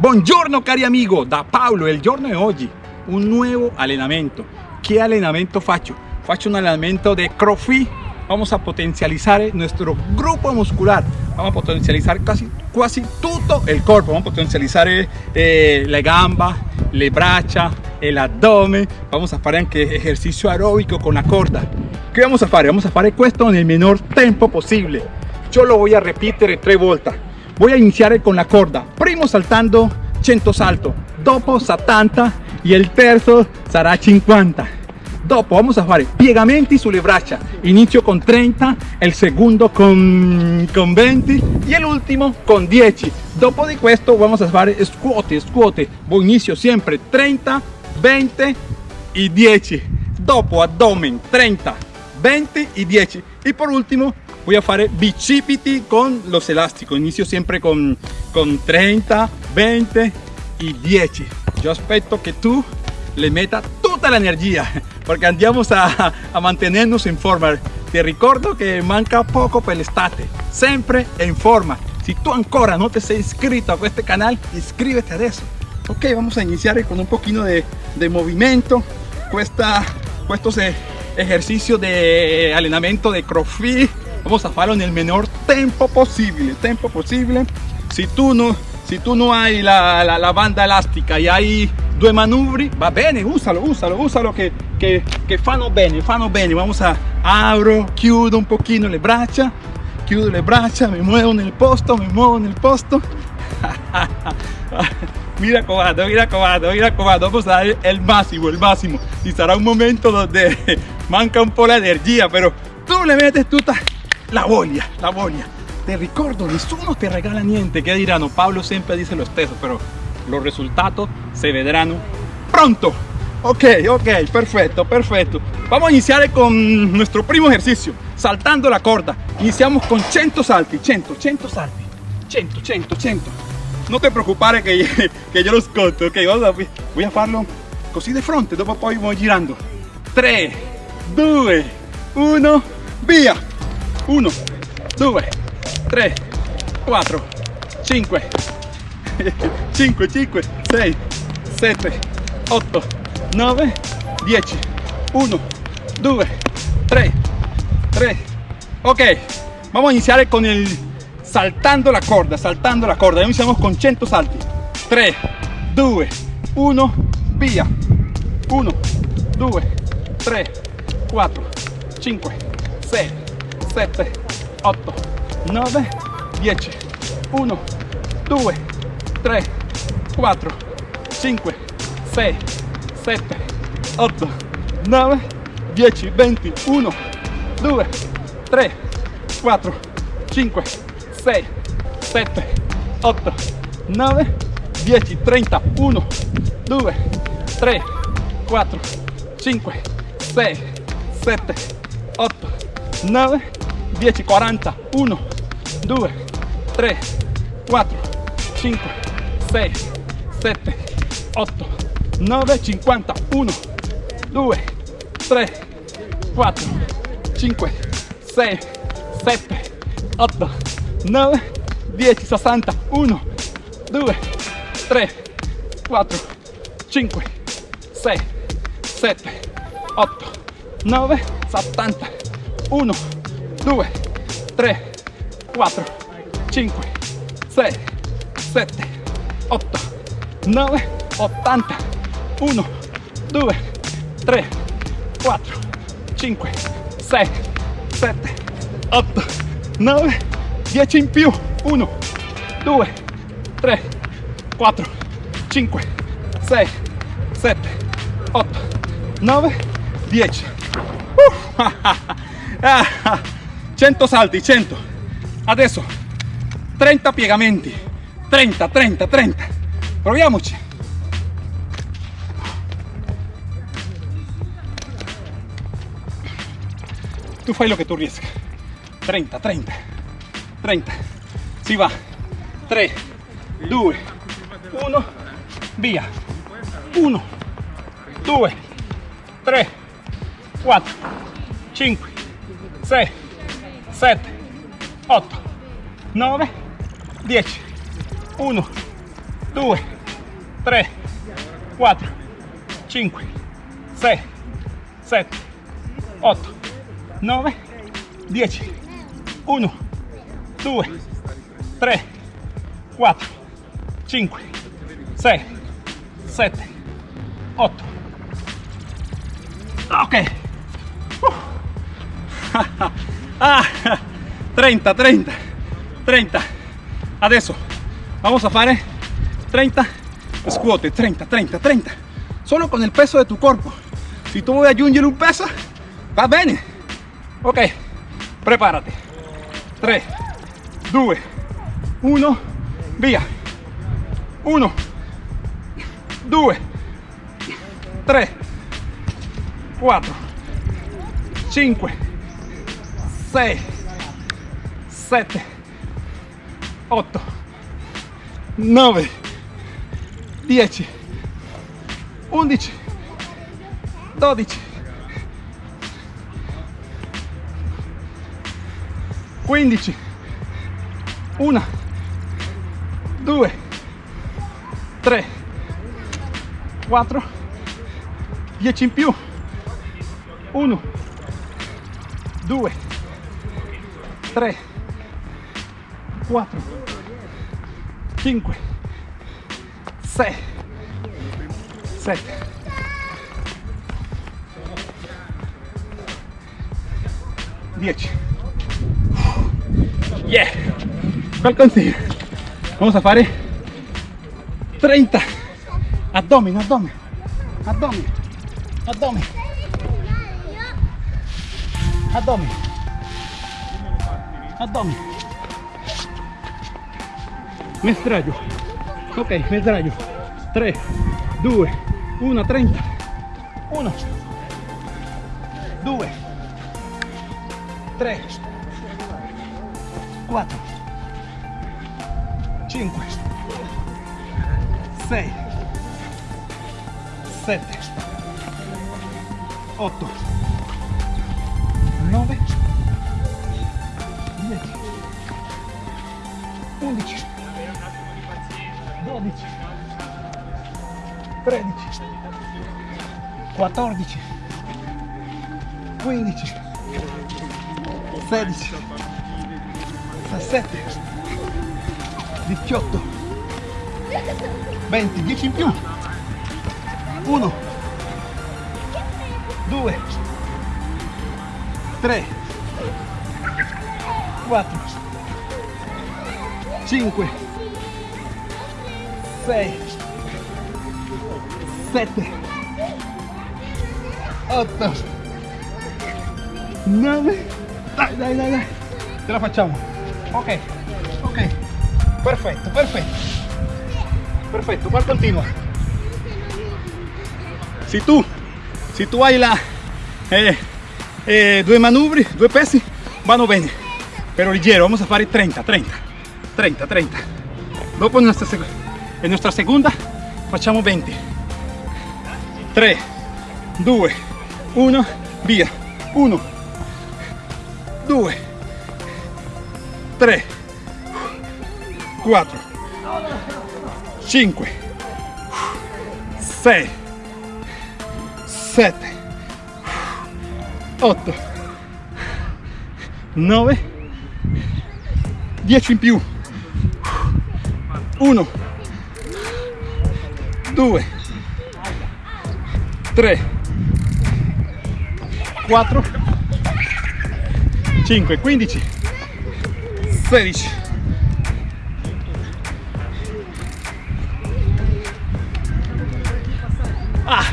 Buongiorno cari amigo, da Paolo, il giorno di oggi un nuovo allenamento. Che allenamento faccio? Faccio un allenamento de CrossFit. Vamos a potencializar nuestro grupo muscular. Vamos a potencializar casi, quasi tutto il corpo. Vamos a potencializar eh, le gamba, le braccia, el abdomen. Vamos a fare anche ejercicio aeróbico con la corda. ¿Qué vamos a fare? Vamos a fare questo nel menor tempo possibile. Yo lo voy a repetir tres volte voy a iniciar con la corda. Primo saltando 100 salto. Dopo 70 y el terzo será 50 dopo vamos a fare piegamenti sulle braccia inicio con 30 el segundo con, con 20 y el último con 10 dopo di questo vamos a fare squat squat. Voy siempre 30 20 y 10 dopo abdomen 30 20 y 10 y por último voy a fare bicipiti con los elásticos. Inicio siempre con, con 30 20 y 10 yo espero que tú le metas toda la energía porque andamos a, a mantenernos en forma. Te recuerdo que manca poco per l'estate siempre en forma. Si tú ancora no te sei inscrito a este canal inscríbete a eso. Ok vamos a iniciar con un poquito de, de movimiento. Cuesta estos eh, ejercicios de entrenamiento de crossfit vamos a farlo en el menor tiempo posible tiempo posible. Si tú no si tú no hay la, la, banda elástica y hay dos manubri va bene úsalo úsalo úsalo que que, que fanno bene fanno bene vamos a abro chiudo un poquito le braccia chiudo le braccia me muevo en el posto me muevo en el posto. Mira cobado mira cobado mira cobado. Vamos a dar el máximo el máximo. Y será un momento donde manca un poco la energía pero tú le metes tú la voglia, la voglia. Te ricordo, nessuno te regala niente. ¿Qué dirán? Pablo siempre dice lo stesso, pero los resultados se verán pronto. Ok, ok, perfecto, perfecto. Vamos a iniciar con nuestro primo ejercicio, saltando la corda. Iniciamos con 100 salti, 100, 100 salti, 100, 100, 100. No te preocupes que, que yo los conto, ok, voy a farlo così de frente, dopo poi voy girando. 3, 2, 1, via! 1 2 3 4 5 5 5 6 7 8 9 10 1 2 3 3 ok vamos a iniciar con el saltando la corda saltando la corda. Iniciamos con 100 salti. 3 2 1 via 1 2 3 4 5 6 7 8 9 10 1 2 3 4 5 6 7 8 9 10 20 1 2 3 4 5 6 7 8 9 10 30 1 2 3 4 5 6 7 8 9 10 40 1 2 3 4 5 6 7 8 9 50 1 2 3 4 5 6 7 8 9 10 60 1 2 3 4 5 6 7 8 9 70 1 2 3 4 5 6 7 8 9 80 1 2 3 4 5 6 7 8 9 10 in più. 1 2 3 4 5 6 7 8 9 10 uh, 100 salti 100 adesso 30 piegamenti. 30 30 30 proviamoci. Tu fai lo che tu riesca. 30 30 30 si va. 3 2 1 via. 1 2 3 4 5 6 7 8 9 10 1 2, 3, 4, 5, 6, 7, 8, 9, 10, 1, 2, 3, 4, 5, 6, 7, 8. Ok. ah, 30, 30, 30. Adesso vamos a fare 30 scuote, 30, 30, 30. Solo con el peso de tu cuerpo. Si tú vuoi aggiungere un peso, va bene. Ok, prepárate. 3, 2, 1, via. 1, 2, 3, 4, 5, 6, 7, 8, 9, 10, 11, 12, 15, 1, 2, 3, 4, 10 in più, 1, 2, 3, 4, 5, 6, 7, 10. Yeah! ¿Cuál consigue? Vamos a fare. 30 abdomen, abdomen, abdomen, abdomen, abdomen, abdomen. Me sdraio. Ok, me sdraio. 3, 2, 1, 30. 1, 2, 3, 4, 5, 6, 7, 8, 11, 12, 13, 14, 15, 16, 17, 18, 20, 10 in più. 1, 2, 3, 4, 5, 6, 7, 8, 9, dai, dai, dai, dai, la facciamo. Ok, ok, perfetto, perfetto, perfetto, qua continua. Se tu, se tu hai la, eh, eh, due manubri, due pesi, vanno bene, pero leggero, vamos a fare 30, 30, 30, 30. Dopo nuestra, seg en nuestra segunda facciamo 20. 3, 2, 1, via. 1, 2, 3, 4, 5, 6, 7, 8, 9, 10 in più. 1, 2, 3, 4, 5, 15, 16, ah,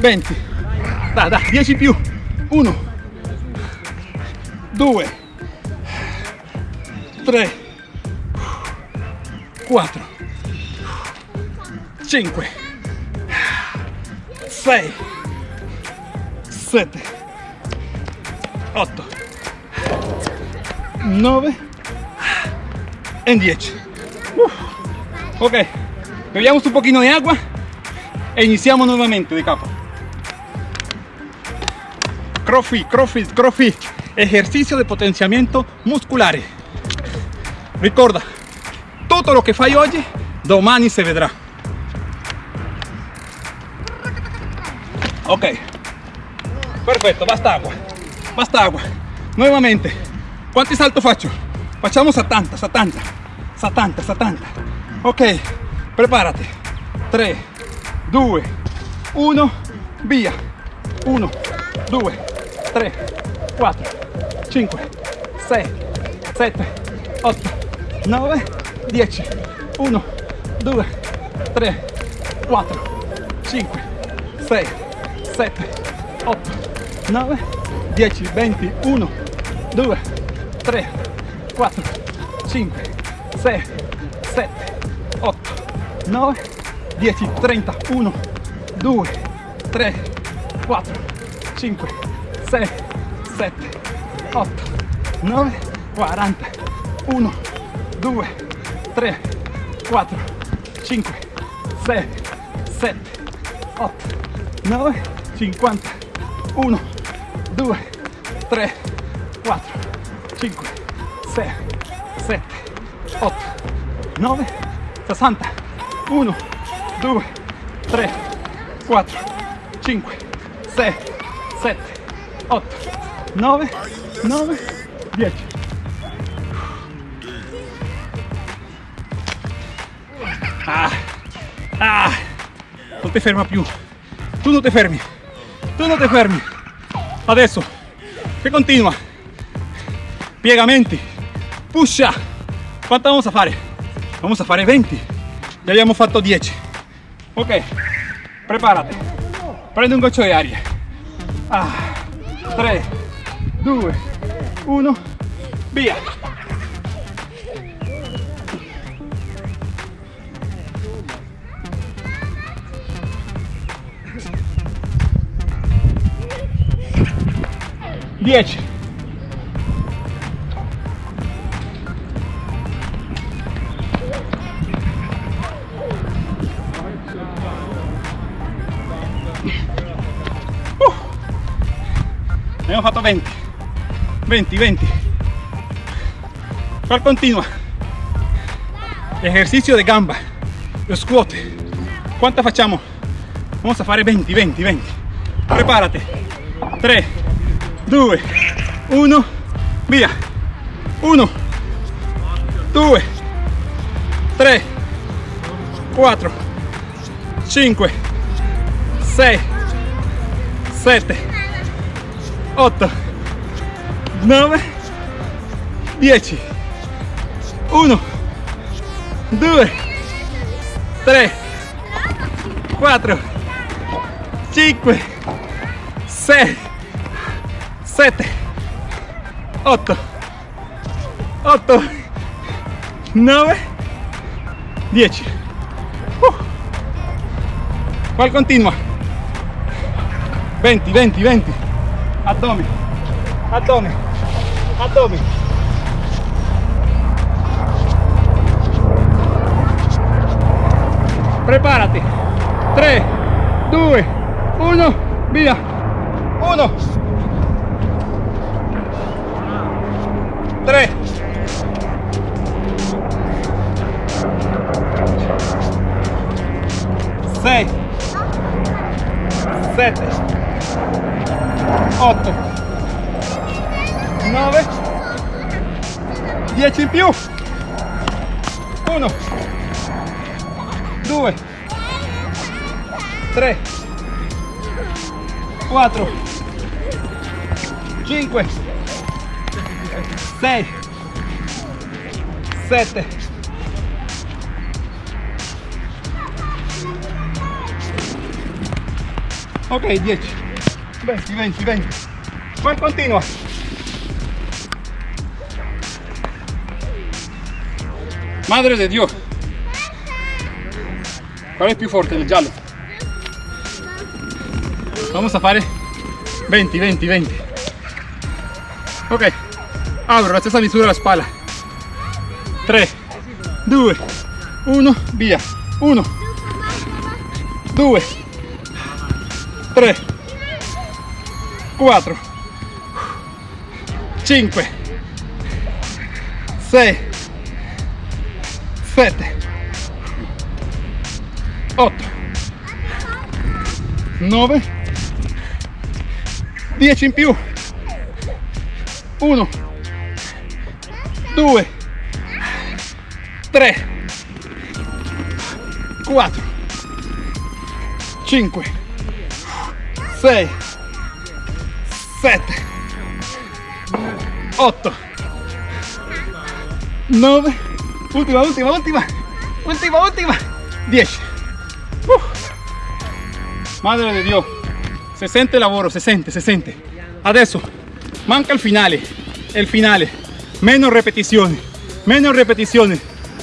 20, dai, dai, 10 in più, 1, 2, 3, 4, 5, 6, 7, 8, 9 e 10. Uf. Ok, bebiamo un pochino de agua e iniziamo nuovamente di capo. CrossFit, CrossFit, CrossFit, ejercicio de potenciamiento musculare. Ricorda, tutto lo che fai oggi domani se vedrà. Ok, perfetto, basta agua, basta agua. Nuevamente, quanti salto faccio? Facciamo 70, 70, 70, 70. Ok, preparati. 3, 2, 1, via. 1, 2, 3, 4, 5, 6, 7, 8, 9, 10. 1, 2, 3, 4, 5, 6, 7, 8, 9, 10, 20, 1, 2, 3, 4, 5, 6, 7, 8, 9, 10, 30, 1, 2, 3, 4, 5, 6, 7, 8, 9, 40, 1, 2, 3, 4, 5, 6, 7, 8, 9, 50, 1, 2, 3, 4, 5, 6, 7, 8, 9, 60, 1, 2, 3, 4, 5, 6, 7, 8, 9, 9, 10. Ah, ah, non ti ferma più. Tu non ti fermi. Tu non ti fermi. Adesso, che continua. Piegamenti. Pusha. Quanto vamos a fare? Vamos a fare 20. Ya abbiamo fatto 10. Ok, preparati. Prendi un goccio di aria. Ah, 3, 2, 1, via. Dieci. Uh. Abbiamo fatto 20. 20, 20. Qual continua? Ejercicio de gamba. Lo squat. ¿Cuántas facciamo? Vamos a fare 20, 20, 20. Prepárate. 3, 2, 1, via. 1, 2, 3, 4, 5, 6, 7, 8, 9, 10, 1, 2, 3, 4, 5, 6, 7, 8, 8, 9, 10. Uh. ¿Cuál continua? 20, 20, 20. Abdomen, abdomen, abdomen. Prepárate. 3, 2, 1, via. 1, Tre. Sei. Sette. Otto. Nove. Dieci in più. Uno. Due. Tre. Quattro. Cinque. 6, 7, Ok, 10, 20, 20, 20. ¿Cuál continua? Madre de Dios. ¿Cuál es più forte, el giallo? Vamos a fare 20, 20, 20. Ok, apro la stessa misura la spalla. 3, 2, 1, via. 1, 2, 3, 4, 5, 6, 7, 8 9 10 in più. 1 2 3 4 5 6 7 8 9 ultima ultima ultima ultima ultima 10 madre de Dio se sente lavoro se sente se sente adesso manca il finale il finale meno ripetizioni meno ripetizioni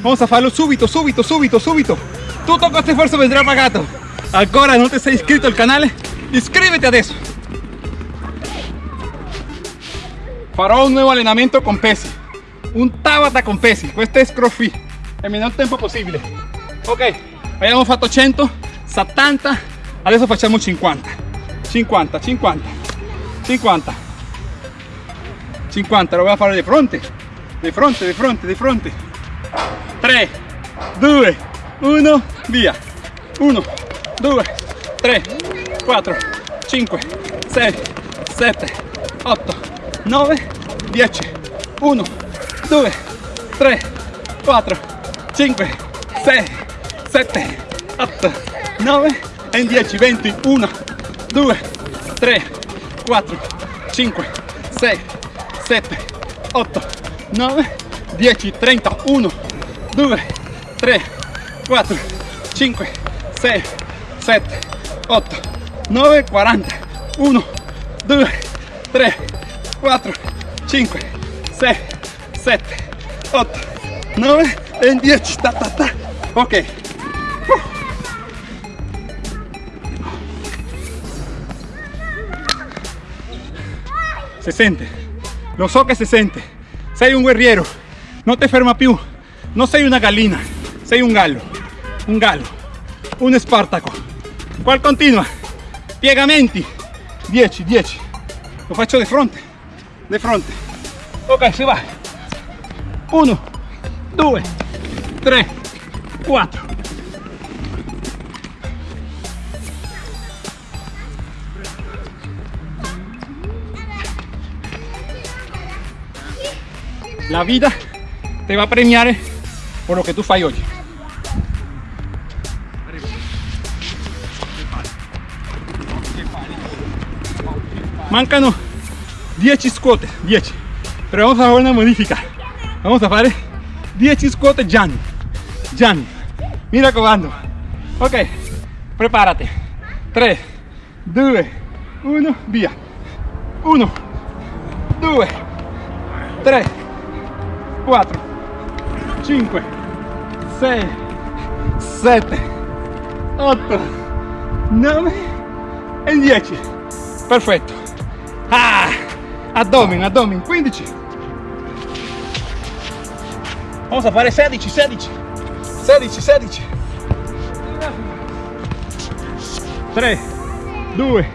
vamos a farlo subito subito subito subito tutto questo sforzo vendrà pagato ancora non ti sei iscritto al canale iscriviti adesso farò un nuovo allenamento con pesi. Un tabata con pesi. Questo è scroffy nel minor tempo possibile ok abbiamo fatto 100 70 adesso facciamo 50 50 50 50 50 lo a fare di fronte. Di fronte di fronte di fronte. 3 2 1 via. 1 2 3 4 5 6 7 8 9 10 1 2 3 4 5 6 7 8 9 e 10 20 1 2 3 4 5 6 7 8 9 10 30 1 2 3 4 5 6 7 8 9 40 1 2 3 4 5 6 7 8 9 e 10 ta, ta, ta. ok. Se sente lo so che si sente. Sei un guerriero. Non ti ferma più non sei una gallina. Sei un gallo. Un gallo. Un spartaco qual continua piegamenti 10 10 lo faccio di fronte. Di fronte. Ok si va. 1 2 3 4 la vida te va a premiar por lo que tú fai oggi mancano 10 squat 10 pero vamos a hacer una modifica. Vamos a hacer 10 squat Jan Jan mira comando ok prepárate. 3 2 1 via 1 2 3 4 5 6 7 8 9 e 10 perfetto. Ah, abdomen abdomen 15 vamos a fare 16 16 16 16 3 2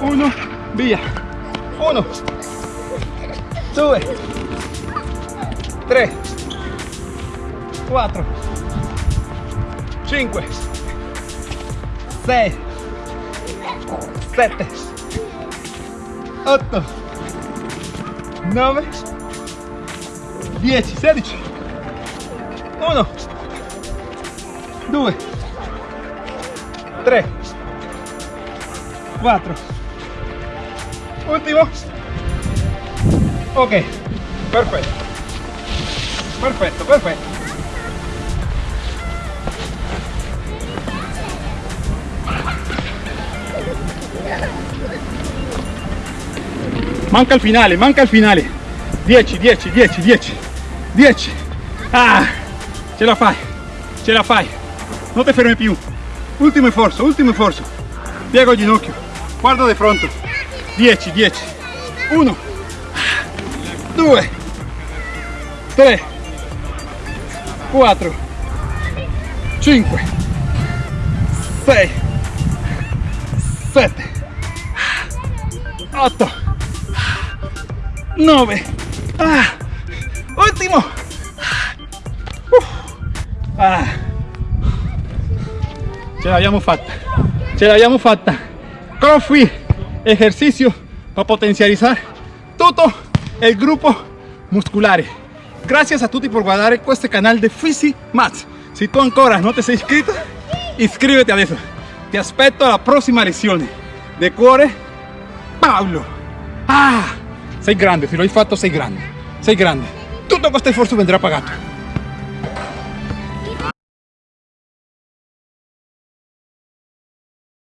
1 via. 1 2 3 4 5 6 7 8 9 10 16 1 2 3 4 ultimo. Ok. Perfetto perfetto perfetto. Manca il finale manca il finale. 10 10 10 10 10 ah ce la fai ce la fai. Non ti fermi più. Ultimo sforzo ultimo sforzo. Piego il ginocchio guarda di fronte. 10 10 1 2 3 4 5 6 7 8 9 ah, último. Uf. ah. ce l'abbiamo fatta ce l'abbiamo fatta crossfit ejercicio para potencializar todo el grupo musculare gracias a tutti por guardare este canal de Fisi Max si tú ancora no te sei iscrito iscríbete adesso ti aspetto alla prossima lezione de cuore Paolo ah sei grande se lo hai fatto sei grande sei grande tutto questo sforzo vendrà pagato